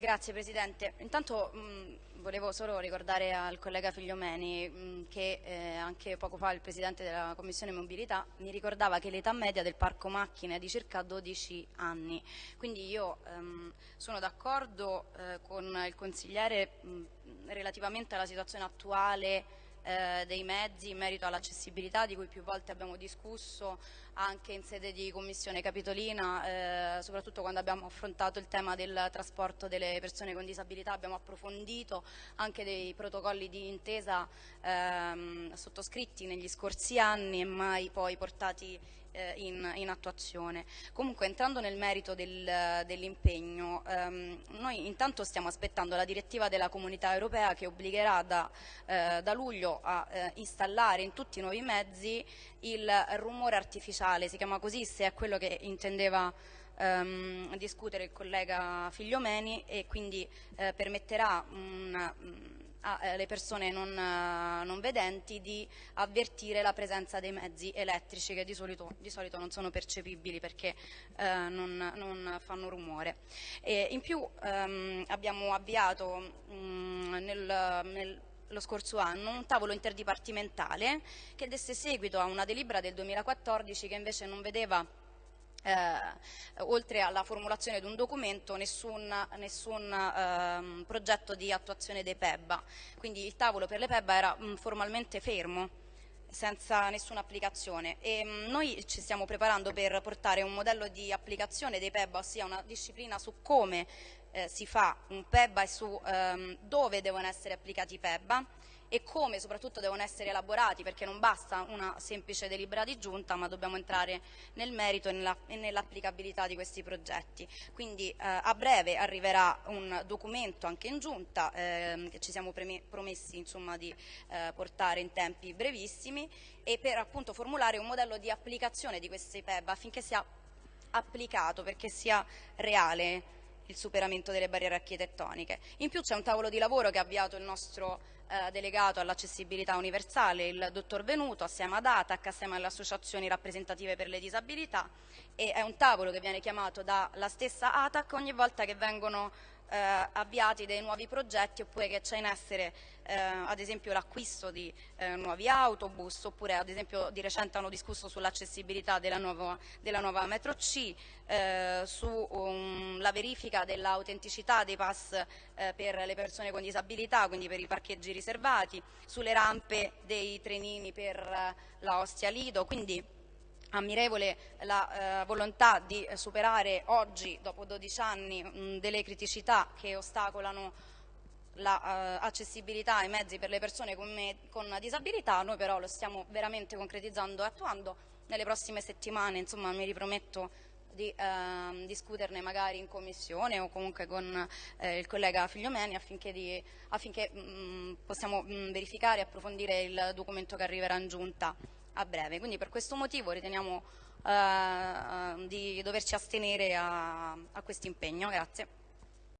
Grazie Presidente. Intanto mh, volevo solo ricordare al collega Figliomeni mh, che eh, anche poco fa il Presidente della Commissione Mobilità mi ricordava che l'età media del parco macchine è di circa 12 anni. Quindi io ehm, sono d'accordo eh, con il consigliere mh, relativamente alla situazione attuale eh, dei mezzi in merito all'accessibilità di cui più volte abbiamo discusso anche in sede di Commissione Capitolina, eh, soprattutto quando abbiamo affrontato il tema del trasporto delle persone con disabilità, abbiamo approfondito anche dei protocolli di intesa ehm, sottoscritti negli scorsi anni e mai poi portati eh, in, in, attuazione. Comunque entrando nel merito del, dell'impegno, ehm, noi intanto stiamo aspettando la direttiva della comunità europea che obbligherà da, eh, da luglio a eh, installare in tutti i nuovi mezzi il rumore artificiale, si chiama così se è quello che intendeva ehm, discutere il collega Figliomeni e quindi eh, permetterà una alle persone non, eh, non, vedenti di avvertire la presenza dei mezzi elettrici che di solito, di solito non sono percepibili perché eh, non, non, fanno rumore. E in più ehm, abbiamo avviato mh, mm, nel, nel lo scorso anno un tavolo interdipartimentale che desse seguito a una delibera del 2014 che invece non vedeva eh, oltre alla formulazione di un documento nessun, nessun ehm, progetto di attuazione dei PEBA, quindi il tavolo per le PEBA era mh, formalmente fermo senza nessuna applicazione. E mh, noi ci stiamo preparando per portare un modello di applicazione dei PEBA, ossia una disciplina su come eh, si fa un PEBA e su ehm, dove devono essere applicati i PEBA e come soprattutto devono essere elaborati perché non basta una semplice delibera di giunta ma dobbiamo entrare nel merito e nell'applicabilità di questi progetti. Quindi eh, a breve arriverà un documento anche in giunta eh, che ci siamo promessi insomma, di eh, portare in tempi brevissimi e per appunto formulare un modello di applicazione di questi PEB affinché sia applicato perché sia reale il superamento delle barriere architettoniche. In più c'è un tavolo di lavoro che ha avviato il nostro eh, delegato all'accessibilità universale, il dottor Venuto, assieme ad ATAC, assieme alle associazioni rappresentative per le disabilità e è un tavolo che viene chiamato dalla stessa ATAC ogni volta che vengono avviati dei nuovi progetti oppure che c'è in essere eh, ad esempio l'acquisto di eh, nuovi autobus oppure ad esempio di recente hanno discusso sull'accessibilità della, della, nuova metro C, eh, sulla um, verifica dell'autenticità dei pass eh, per le persone con disabilità, quindi per i parcheggi riservati, sulle rampe dei trenini per eh, la Ostia Lido, quindi ammirevole la eh, volontà di superare oggi, dopo 12 anni, mh, delle criticità che ostacolano l'accessibilità la, uh, ai mezzi per le persone con, me, con, disabilità, noi però lo stiamo veramente concretizzando e attuando. Nelle prossime settimane insomma, mi riprometto di uh, discuterne magari in commissione o comunque con eh, il collega Figliomeni affinché, di, affinché mh, possiamo mh, verificare e approfondire il documento che arriverà in giunta a breve. Quindi per questo motivo riteniamo eh, di doverci astenere a, a questo impegno. Grazie.